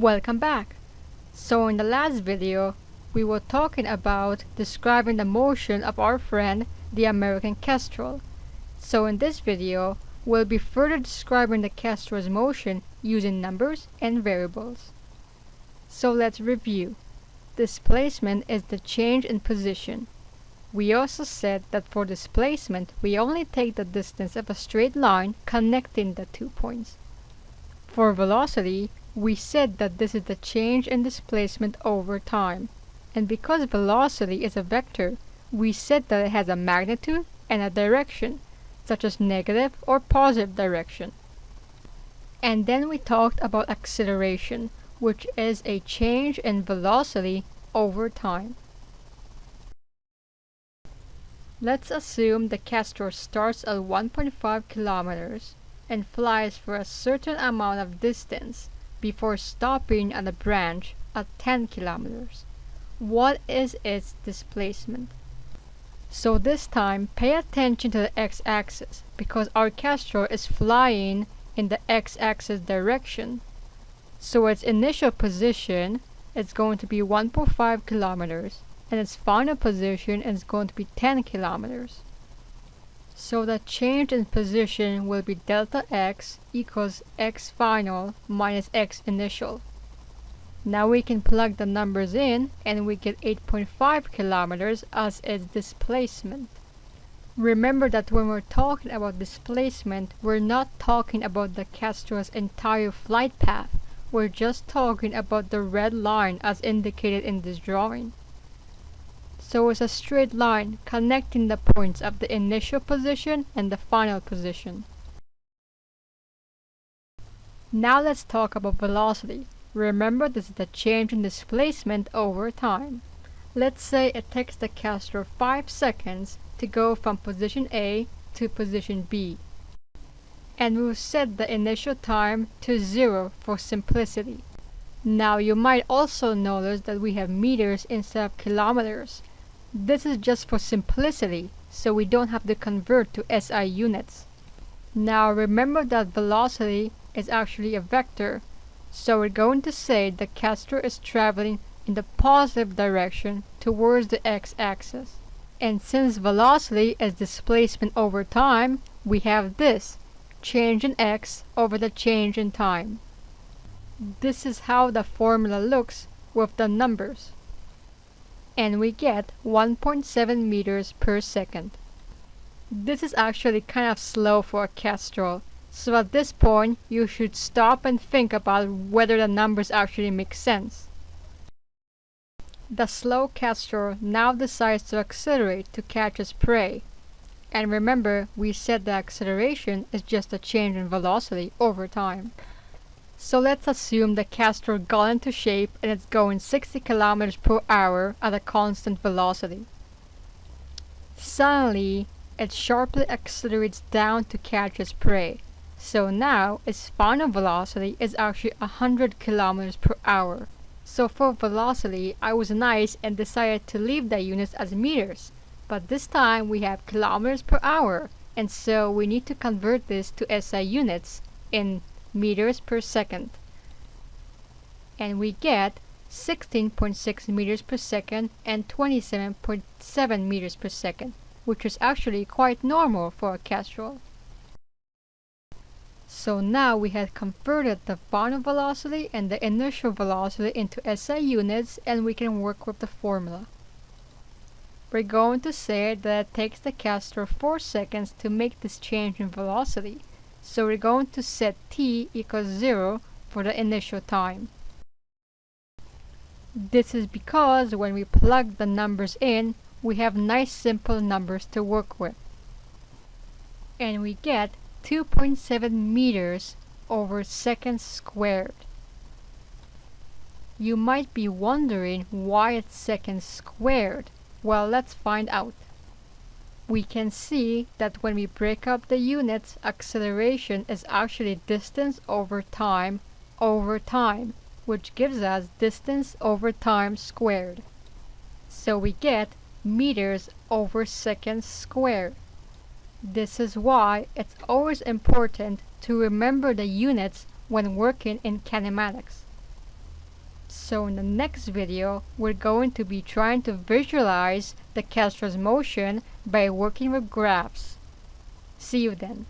Welcome back! So in the last video, we were talking about describing the motion of our friend, the American kestrel. So in this video, we'll be further describing the kestrel's motion using numbers and variables. So let's review. Displacement is the change in position. We also said that for displacement, we only take the distance of a straight line connecting the two points. For velocity, we said that this is the change in displacement over time. And because velocity is a vector, we said that it has a magnitude and a direction, such as negative or positive direction. And then we talked about acceleration, which is a change in velocity over time. Let's assume the kestrel starts at 1.5 kilometers and flies for a certain amount of distance before stopping at a branch at 10 kilometers. What is its displacement? So this time, pay attention to the x-axis because our kestrel is flying in the x-axis direction. So its initial position is going to be 1.5 kilometers and its final position is going to be 10 kilometers. So the change in position will be delta x equals x final minus x initial. Now we can plug the numbers in and we get 8.5 kilometers as its displacement. Remember that when we're talking about displacement, we're not talking about the kestrel's entire flight path. We're just talking about the red line as indicated in this drawing so it's a straight line connecting the points of the initial position and the final position. Now let's talk about velocity. Remember this is the change in displacement over time. Let's say it takes the kestrel 5 seconds to go from position A to position B. And we'll set the initial time to 0 for simplicity. Now you might also notice that we have meters instead of kilometers this is just for simplicity, so we don't have to convert to SI units. Now remember that velocity is actually a vector, so we're going to say the kestrel is traveling in the positive direction towards the x-axis. And since velocity is displacement over time, we have this, change in x over the change in time. This is how the formula looks with the numbers and we get 1.7 meters per second. This is actually kind of slow for a kestrel, so at this point you should stop and think about whether the numbers actually make sense. The slow kestrel now decides to accelerate to catch its prey. And remember, we said the acceleration is just a change in velocity over time. So let's assume the kestrel got into shape and it's going 60 kilometers per hour at a constant velocity. Suddenly, it sharply accelerates down to catch its prey. So now, its final velocity is actually 100 kilometers per hour. So for velocity, I was nice and decided to leave the units as meters. But this time we have kilometers per hour, and so we need to convert this to SI units in meters per second. And we get 16.6 meters per second and 27.7 meters per second, which is actually quite normal for a kestrel. So now we have converted the final velocity and the initial velocity into SI units and we can work with the formula. We're going to say that it takes the kestrel 4 seconds to make this change in velocity. So we're going to set t equals 0 for the initial time. This is because when we plug the numbers in, we have nice simple numbers to work with. And we get 2.7 meters over seconds squared. You might be wondering why it's seconds squared. Well, let's find out we can see that when we break up the units, acceleration is actually distance over time over time, which gives us distance over time squared. So we get meters over seconds squared. This is why it's always important to remember the units when working in kinematics. So in the next video, we're going to be trying to visualize the Kestrel's motion by working with graphs. See you then.